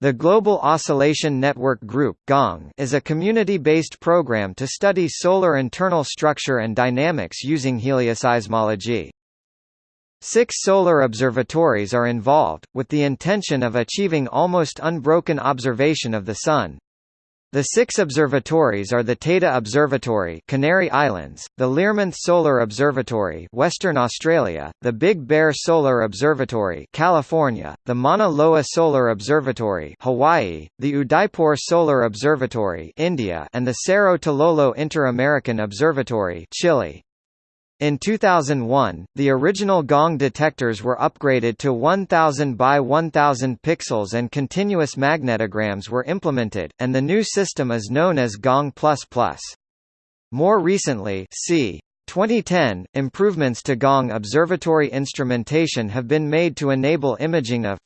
The Global Oscillation Network Group is a community-based program to study solar internal structure and dynamics using helioseismology. Six solar observatories are involved, with the intention of achieving almost unbroken observation of the Sun. The six observatories are the Teide Observatory Canary Islands, the Learmonth Solar Observatory Western Australia, the Big Bear Solar Observatory California, the Mauna Loa Solar Observatory Hawaii, the Udaipur Solar Observatory India and the Cerro Tololo Inter-American Observatory Chile. In 2001, the original gong detectors were upgraded to 1000 by 1000 pixels and continuous magnetograms were implemented, and the new system is known as Gong++. More recently c. 2010, improvements to Gong observatory instrumentation have been made to enable imaging of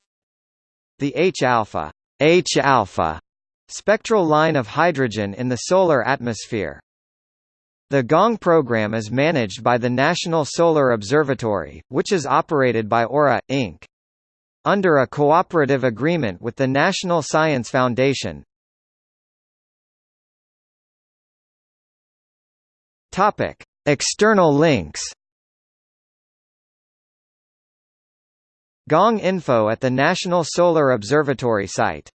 the H-alpha H-alpha spectral line of hydrogen in the solar atmosphere. The GONG program is managed by the National Solar Observatory, which is operated by Aura, Inc. Under a cooperative agreement with the National Science Foundation. External links. Gong info at the National Solar Observatory site